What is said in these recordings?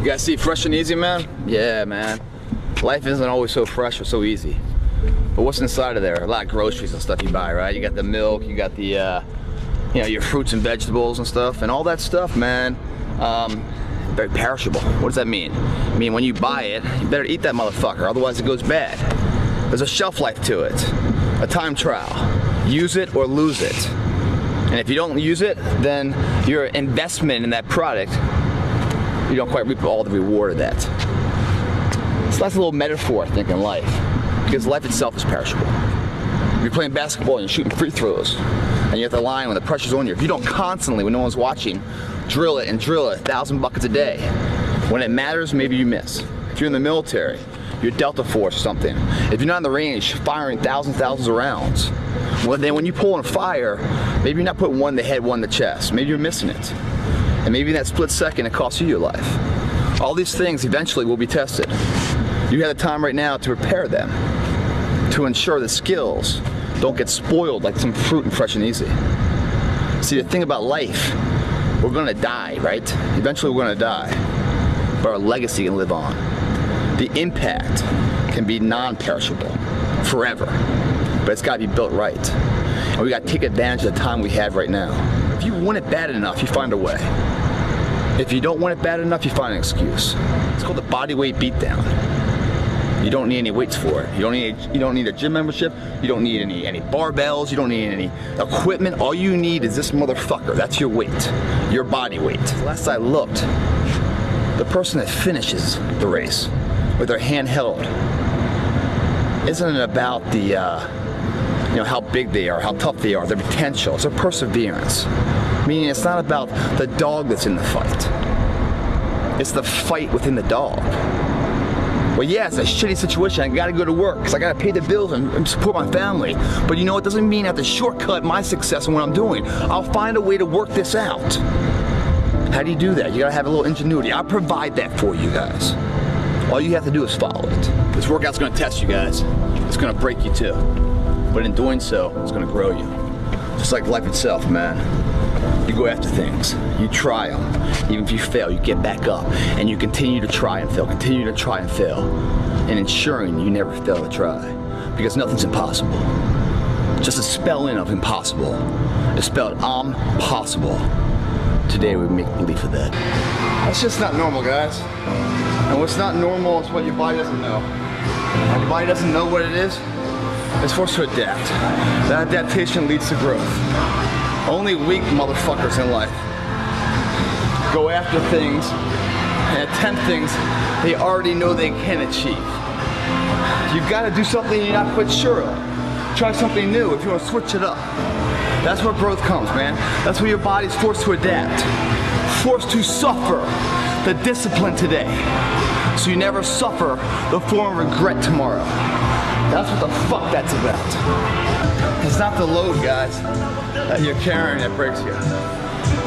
You guys see fresh and easy, man? Yeah, man. Life isn't always so fresh or so easy. But what's inside of there? A lot of groceries and stuff you buy, right? You got the milk, you got the, uh, you know, your fruits and vegetables and stuff, and all that stuff, man. Um, very perishable. What does that mean? I mean, when you buy it, you better eat that motherfucker, otherwise it goes bad. There's a shelf life to it, a time trial. Use it or lose it. And if you don't use it, then your investment in that product you don't quite reap all the reward of that. So that's a little metaphor, I think, in life. Because life itself is perishable. If you're playing basketball and you're shooting free throws, and you're at the line when the pressure's on you, if you don't constantly, when no one's watching, drill it and drill it a thousand buckets a day, when it matters, maybe you miss. If you're in the military, you're Delta Force or something. If you're not in the range, firing thousands, thousands of rounds, well then when you pull on fire, maybe you're not putting one in the head, one in the chest. Maybe you're missing it. And maybe in that split second it costs you your life. All these things eventually will be tested. You have the time right now to prepare them, to ensure the skills don't get spoiled like some fruit and fresh and easy. See, the thing about life, we're gonna die, right? Eventually we're gonna die, but our legacy can live on. The impact can be non-perishable, forever, but it's gotta be built right. And we gotta take advantage of the time we have right now. If you want it bad enough, you find a way. If you don't want it bad enough, you find an excuse. It's called the body weight beatdown. You don't need any weights for it. You don't need you don't need a gym membership. You don't need any any barbells. You don't need any equipment. All you need is this motherfucker. That's your weight, your body weight. Last I looked, the person that finishes the race with their hand held isn't it about the uh, you know, how big they are, how tough they are, their potential. It's their perseverance. Meaning it's not about the dog that's in the fight. It's the fight within the dog. Well, yeah, it's a shitty situation. I gotta go to work because I gotta pay the bills and, and, support my family. But you know, it doesn't mean I have to shortcut my success in what I'm doing. I'll find a way to work this out. How do you do that? You gotta have a little ingenuity. I'll provide that for you guys. All you have to do is follow it. This workout's gonna test you guys. It's gonna break you too. But in doing so, it's gonna grow you. Just like life itself, man. You go after things, you try them. Even if you fail, you get back up and you continue to try and fail, continue to try and fail. And ensuring you never fail to try. Because nothing's impossible. Just a spelling of impossible is spelled I'm possible. Today we make believe of that. That's just not normal, guys. And what's not normal is what your body doesn't know. Your body doesn't know what it is, is forced to adapt. That adaptation leads to growth. Only weak motherfuckers in life go after things and attempt things they already know they can achieve. You've got to do something you're not quite sure of. Try something new if you want to switch it up. That's where growth comes, man. That's where your body's forced to adapt. Forced to suffer the discipline today. So you never suffer the form of regret tomorrow. That's what the fuck that's about. It's not the load, guys, that you're carrying that breaks you.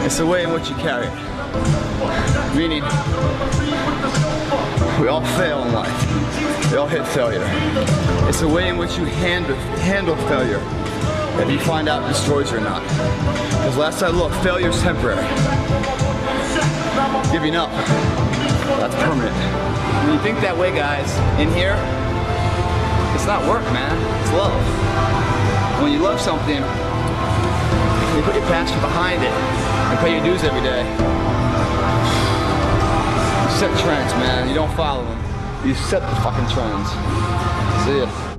It's the way in which you carry it. Meaning, we all fail in life. We all hit failure. It's the way in which you handle, handle failure that you find out destroys you or not. Because last I looked, failure's temporary. Giving up, that's permanent. When you think that way, guys, in here, it's not work, man. It's love. When you love something, you put your passion behind it and pay your dues every day. You set trends, man. You don't follow them. You set the fucking trends. See ya.